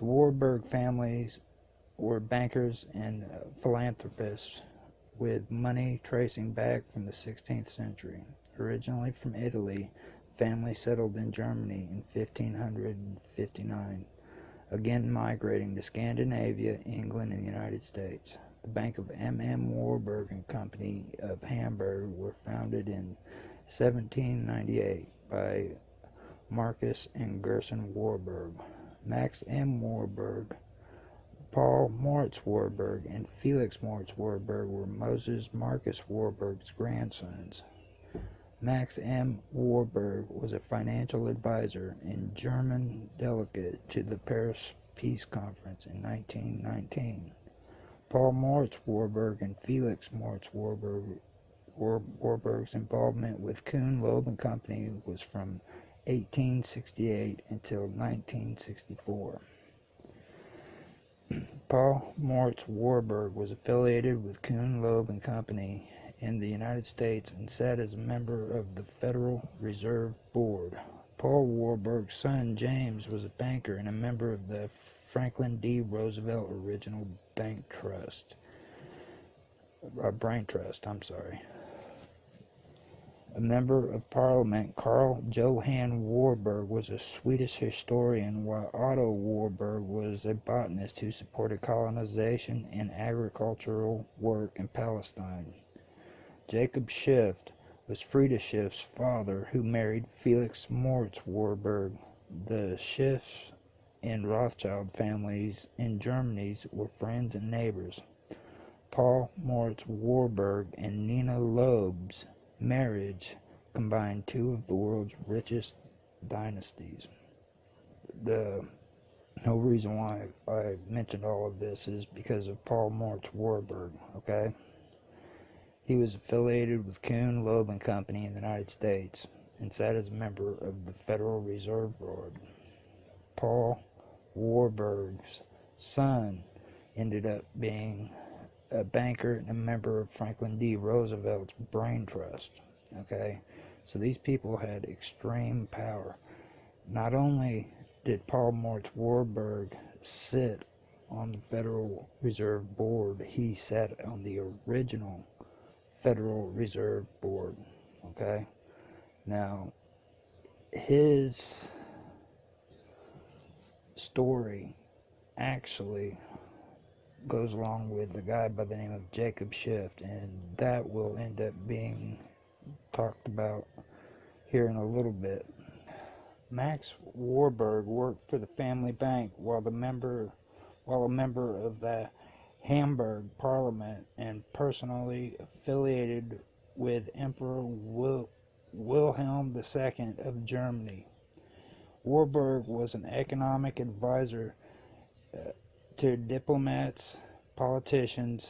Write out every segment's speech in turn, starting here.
The Warburg families were bankers and uh, philanthropists with money tracing back from the 16th century. Originally from Italy, the family settled in Germany in 1559, again migrating to Scandinavia, England, and the United States. The Bank of M. M. Warburg and Company of Hamburg were founded in 1798 by Marcus and Gerson Warburg, Max M. Warburg, Paul Moritz Warburg, and Felix Moritz Warburg were Moses Marcus Warburg's grandsons. Max M. Warburg was a financial advisor and German delegate to the Paris Peace Conference in 1919. Paul Moritz Warburg and Felix Moritz Warburg Warburg's involvement with Kuhn Loeb and Company was from 1868 until 1964. Paul Moritz Warburg was affiliated with Kuhn Loeb and Company in the United States and sat as a member of the Federal Reserve Board. Paul Warburg's son James was a banker and a member of the Franklin D. Roosevelt Original Bank Trust. Uh, Brain Trust, I'm sorry. A member of Parliament, Carl Johan Warburg was a Swedish historian, while Otto Warburg was a botanist who supported colonization and agricultural work in Palestine. Jacob Schiff was Frieda Schiff's father, who married Felix Moritz Warburg. The Schiffs and Rothschild families in Germany were friends and neighbors. Paul Moritz Warburg and Nina Loeb's marriage combined two of the world's richest dynasties. The no reason why I mentioned all of this is because of Paul Moritz Warburg, okay? He was affiliated with Kuhn, Loeb and Company in the United States and sat as a member of the Federal Reserve Board. Paul Warburg's son ended up being a banker and a member of Franklin D. Roosevelt's Brain Trust. Okay, so these people had extreme power. Not only did Paul Moritz Warburg sit on the Federal Reserve Board, he sat on the original Federal Reserve Board. Okay, now his story actually goes along with a guy by the name of Jacob Schiff, and that will end up being talked about here in a little bit. Max Warburg worked for the family bank while the member while a member of the Hamburg Parliament and personally affiliated with Emperor Wil Wilhelm II of Germany. Warburg was an economic advisor uh, to diplomats, politicians,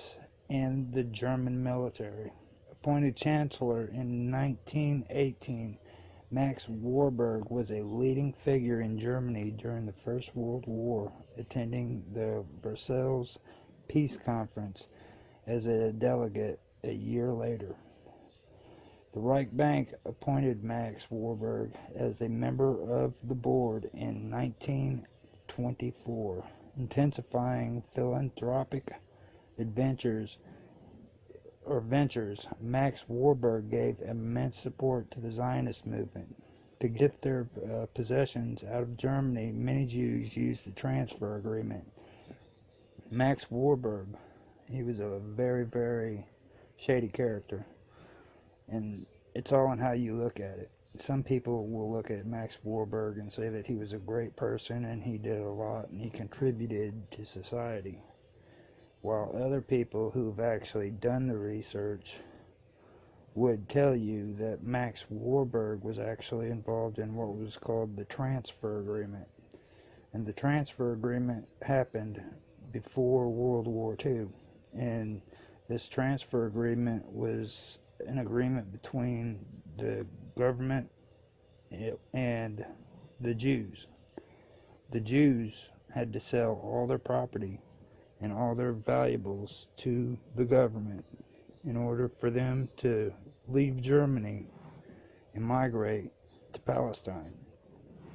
and the German military. Appointed Chancellor in 1918, Max Warburg was a leading figure in Germany during the First World War, attending the Versailles Peace Conference as a delegate a year later. The Reich Bank appointed Max Warburg as a member of the board in 1924, intensifying philanthropic adventures or ventures. Max Warburg gave immense support to the Zionist movement. To get their uh, possessions out of Germany, many Jews used the transfer agreement. Max Warburg, he was a very, very shady character and it's all in how you look at it. Some people will look at Max Warburg and say that he was a great person and he did a lot and he contributed to society. While other people who've actually done the research would tell you that Max Warburg was actually involved in what was called the transfer agreement. And the transfer agreement happened before World War II. And this transfer agreement was an agreement between the government and the Jews. The Jews had to sell all their property and all their valuables to the government in order for them to leave Germany and migrate to Palestine.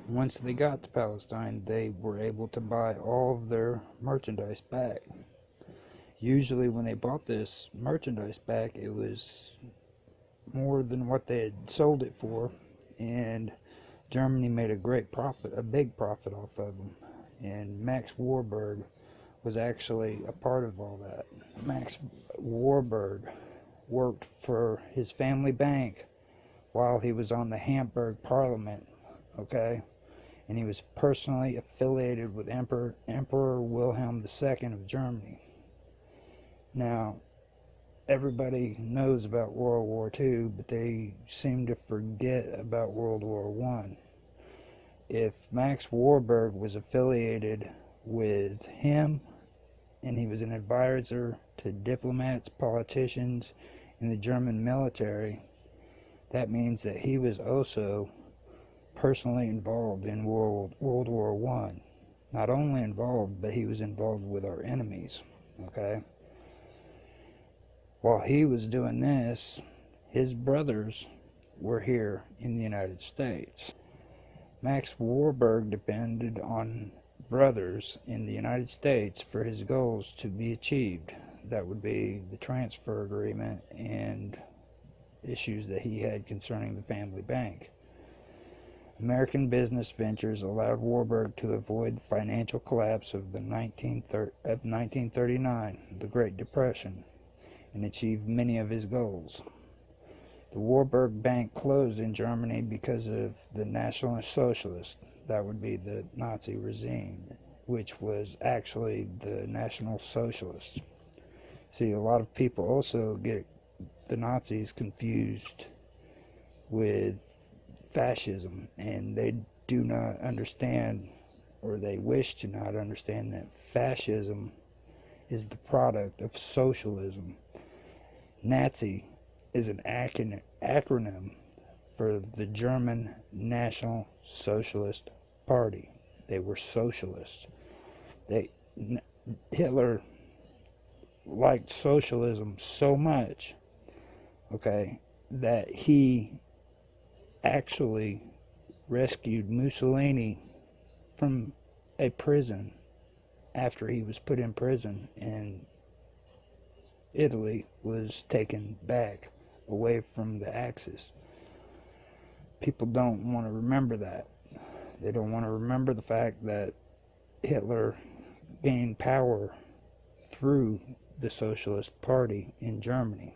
once they got to Palestine, they were able to buy all of their merchandise back. Usually, when they bought this merchandise back, it was more than what they had sold it for, and Germany made a great profit, a big profit off of them. And Max Warburg was actually a part of all that. Max Warburg worked for his family bank while he was on the Hamburg Parliament, okay? And he was personally affiliated with Emperor, Emperor Wilhelm II of Germany. Now, everybody knows about World War II, but they seem to forget about World War One. If Max Warburg was affiliated with him and he was an advisor to diplomats, politicians in the German military, that means that he was also personally involved in World, World War One. Not only involved, but he was involved with our enemies. Okay? While he was doing this, his brothers were here in the United States. Max Warburg depended on brothers in the United States for his goals to be achieved. That would be the transfer agreement and issues that he had concerning the family bank. American business ventures allowed Warburg to avoid the financial collapse of the 1939, the Great Depression, and achieve many of his goals. The Warburg Bank closed in Germany because of the National Socialists that would be the Nazi regime, which was actually the National Socialists. See, a lot of people also get the Nazis confused with fascism, and they do not understand, or they wish to not understand, that fascism is the product of socialism. Nazi is an acronym for the German National Socialist Party. They were socialists. They Hitler liked socialism so much, okay, that he actually rescued Mussolini from a prison after he was put in prison and Italy was taken back away from the Axis people don't want to remember that. They don't want to remember the fact that Hitler gained power through the Socialist Party in Germany.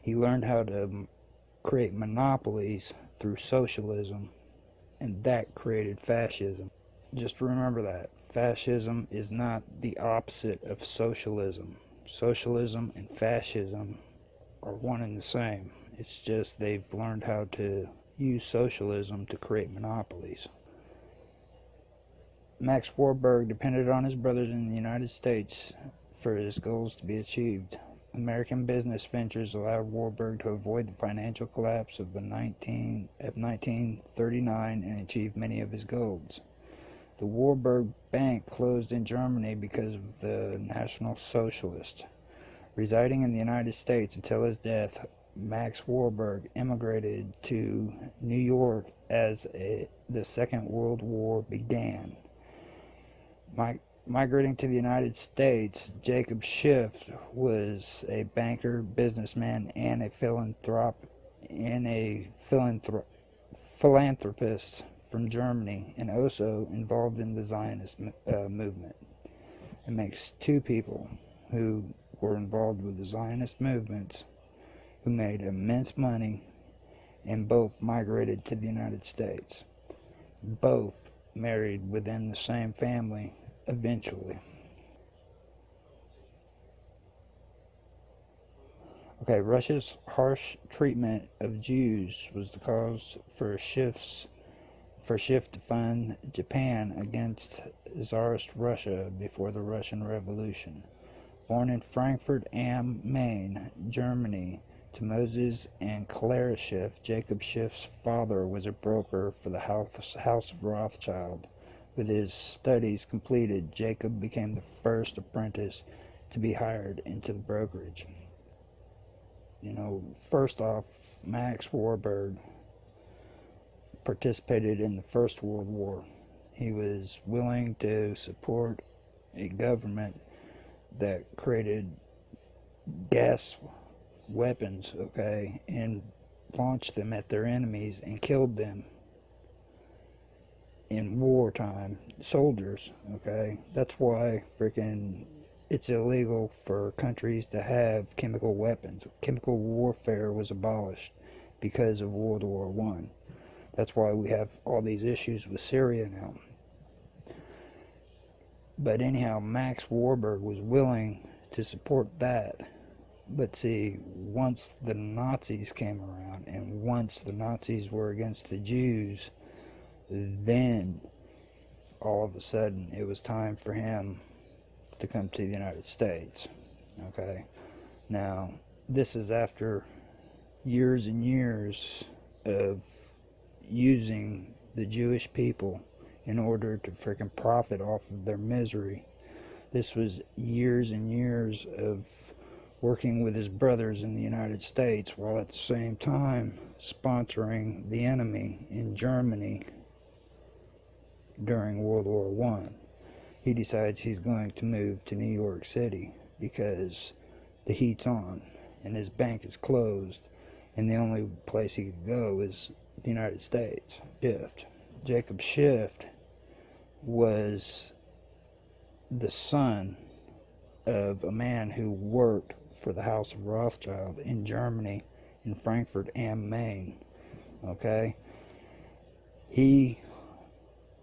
He learned how to create monopolies through socialism, and that created fascism. Just remember that. Fascism is not the opposite of socialism. Socialism and fascism are one and the same. It's just they've learned how to use socialism to create monopolies. Max Warburg depended on his brothers in the United States for his goals to be achieved. American business ventures allowed Warburg to avoid the financial collapse of, the 19, of 1939 and achieve many of his goals. The Warburg Bank closed in Germany because of the National Socialists. Residing in the United States until his death, Max Warburg immigrated to New York as a, the Second World War began. My, migrating to the United States, Jacob Schiff was a banker, businessman, and a philanthrop and a philanthrop philanthropist from Germany, and also involved in the Zionist uh, movement. It makes two people who were involved with the Zionist movements who made immense money and both migrated to the United States. Both married within the same family eventually. Okay, Russia's harsh treatment of Jews was the cause for Schiff's for Schiff to fund Japan against Tsarist Russia before the Russian Revolution. Born in Frankfurt am Main, Germany, to Moses and Clara Schiff, Jacob Schiff's father was a broker for the house, of Rothschild. With his studies completed, Jacob became the first apprentice to be hired into the brokerage. You know, first off, Max Warburg participated in the First World War. He was willing to support a government that created gas weapons, okay, and launched them at their enemies and killed them in wartime soldiers, okay? That's why freaking it's illegal for countries to have chemical weapons. Chemical warfare was abolished because of World War One. That's why we have all these issues with Syria now. But anyhow, Max Warburg was willing to support that. But see, once the Nazis came around and once the Nazis were against the Jews, then all of a sudden it was time for him to come to the United States. Okay. Now, this is after years and years of using the Jewish people in order to freaking profit off of their misery. This was years and years of working with his brothers in the United States while at the same time sponsoring the enemy in Germany during World War One. He decides he's going to move to New York City because the heat's on and his bank is closed and the only place he could go is the United States. Schiff. Jacob Schiff was the son of a man who worked for the House of Rothschild in Germany, in Frankfurt am Main. Okay? He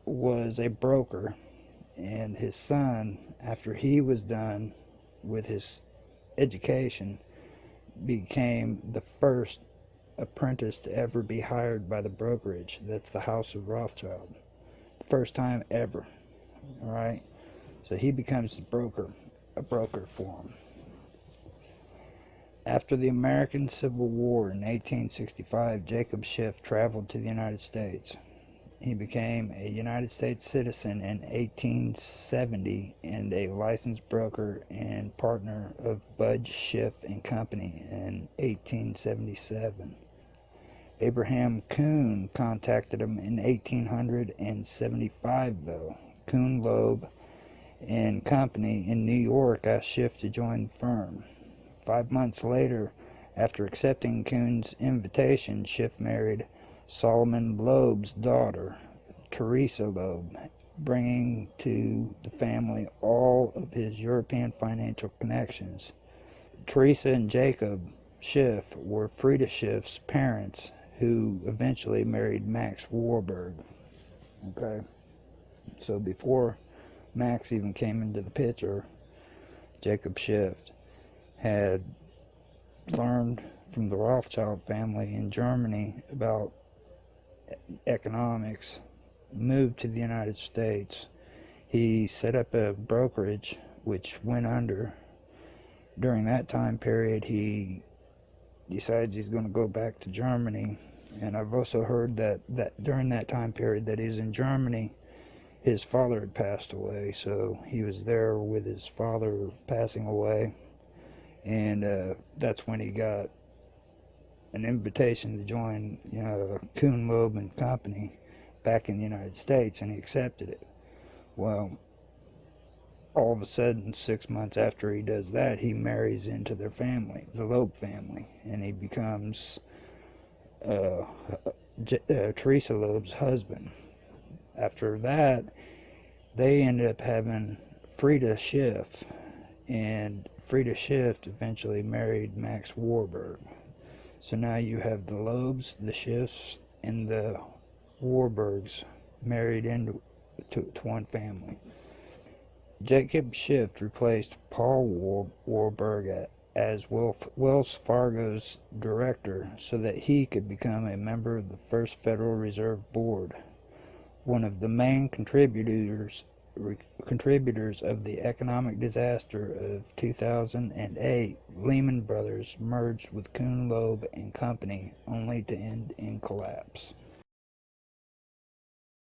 was a broker, and his son, after he was done with his education, became the first apprentice to ever be hired by the brokerage. That's the House of Rothschild. First time ever. Alright? So he becomes the broker, a broker for him. After the American Civil War in 1865, Jacob Schiff traveled to the United States. He became a United States citizen in 1870 and a licensed broker and partner of Budge Schiff and Company in 1877. Abraham Kuhn contacted him in 1875 though. Kuhn Loeb and Company in New York asked Schiff to join the firm. Five months later, after accepting Kuhn's invitation, Schiff married Solomon Loeb's daughter, Teresa Loeb, bringing to the family all of his European financial connections. Teresa and Jacob Schiff were Frieda Schiff's parents, who eventually married Max Warburg. Okay, so before Max even came into the picture, Jacob Schiff had learned from the Rothschild family in Germany about economics, moved to the United States. He set up a brokerage which went under. During that time period, he decides he's going to go back to Germany. And I've also heard that, that during that time period that he's in Germany, his father had passed away. So he was there with his father passing away. And uh, that's when he got an invitation to join, you know, Kuhn Loeb and Company back in the United States, and he accepted it. Well, all of a sudden, six months after he does that, he marries into their family, the Loeb family, and he becomes uh, uh, Teresa Loeb's husband. After that, they ended up having Frieda Schiff, and Frieda Schiff eventually married Max Warburg. So now you have the Loebs, the Schiffs, and the Warburgs married into to, to one family. Jacob Schiff replaced Paul War, Warburg as Wells Fargo's director so that he could become a member of the First Federal Reserve Board. One of the main contributors contributors of the economic disaster of 2008, Lehman Brothers merged with Kuhn Loeb and Company only to end in collapse.